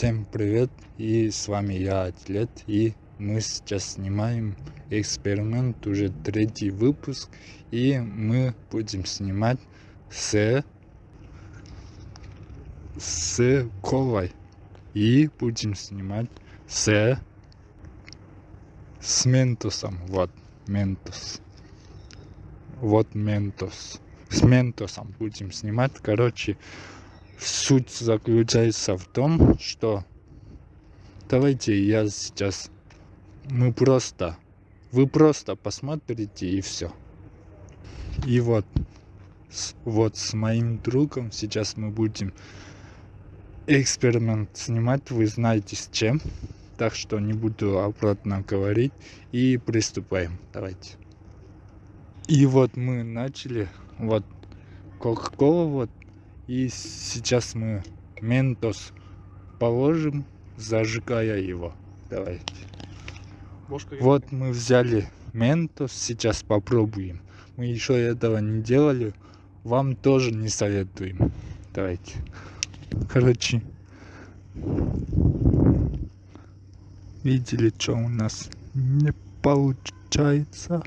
Всем привет, и с вами я, Атлет, и мы сейчас снимаем эксперимент, уже третий выпуск, и мы будем снимать с, с колой, и будем снимать с, с ментосом, вот, ментос, вот ментос, с ментосом будем снимать, короче, суть заключается в том, что давайте я сейчас мы просто вы просто посмотрите и все. И вот с, вот с моим другом сейчас мы будем эксперимент снимать, вы знаете с чем. Так что не буду обратно говорить и приступаем. Давайте. И вот мы начали. Вот Кока-Кола вот и сейчас мы ментос положим, зажигая его. Давайте. Вот мы взяли ментос, сейчас попробуем. Мы еще этого не делали, вам тоже не советуем. Давайте. Короче, видели, что у нас не получается.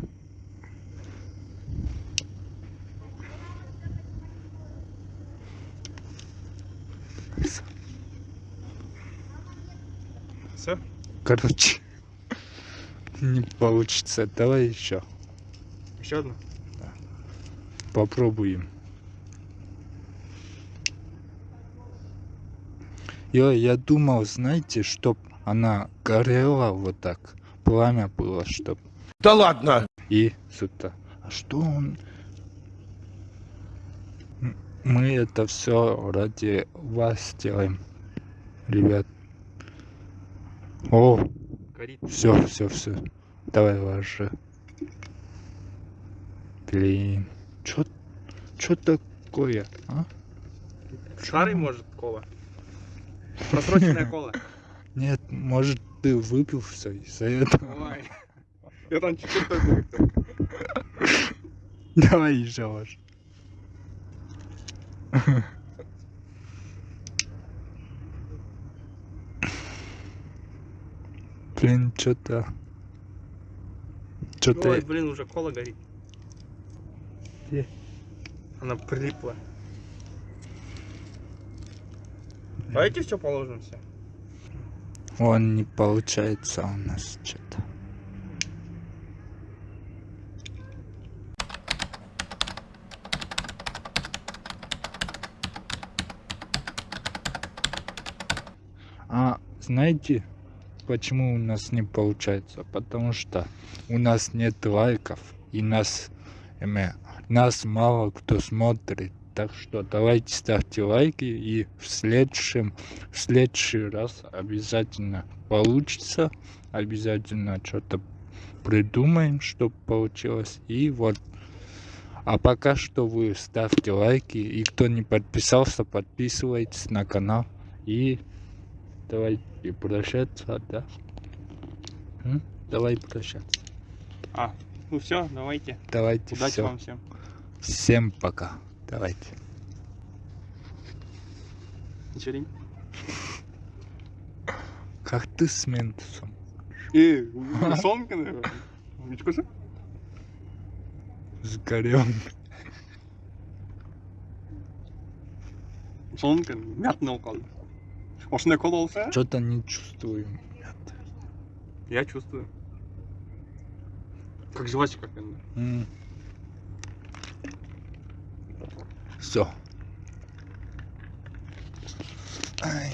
Все? Короче, не получится. Давай еще. Еще одну? Да. Попробуем. Я, я думал, знаете, чтоб она горела вот так. Пламя было, чтоб. Да ладно! И сюда. А что он? Мы это все ради вас делаем, ребят. О, Горит. все, все, все. Давай ложи. Блин, чё, чё такое, а? Старый может кола. Просроченная кола. Нет, может ты выпил все из-за этого. Ой. Я там чуть-чуть. Давай еще ложь. Блин, что-то... Что-то... Ой, блин, уже кола горит. Где? Она прилипла. Давайте все положим все. Он не получается у нас что-то. А знаете, почему у нас не получается? Потому что у нас нет лайков и нас, эме, нас мало кто смотрит. Так что давайте ставьте лайки и в следующем, в следующий раз обязательно получится. Обязательно что-то придумаем, чтобы получилось. И вот. А пока что вы ставьте лайки. И кто не подписался, подписывайтесь на канал. И давайте прощаться, да? М? Давай прощаться. А, ну все, давайте. Давайте Удачи всё. вам всем. Всем пока. Давайте. Вечерень. Как ты с ментусом? Э, сонка, наверное. Мечкосы? Сгорел. Сонка, мятный кол. Осындай кол болса, Что-то не чувствую. Нет. я чувствую. Как жвачка какая-то. Все. Ай.